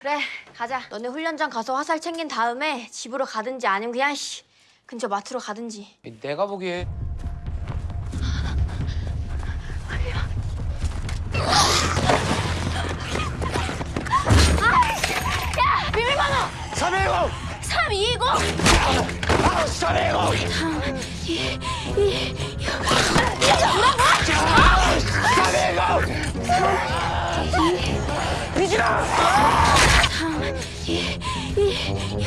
그래 가자 너네 훈련장 가서 화살 챙긴 다음에 집으로 가든지 아니면 그냥 씨 근처 마트로 가든지 내가 보기에 비밀번호 310! 320 아, 310! 310! 미진아! 一，一，一，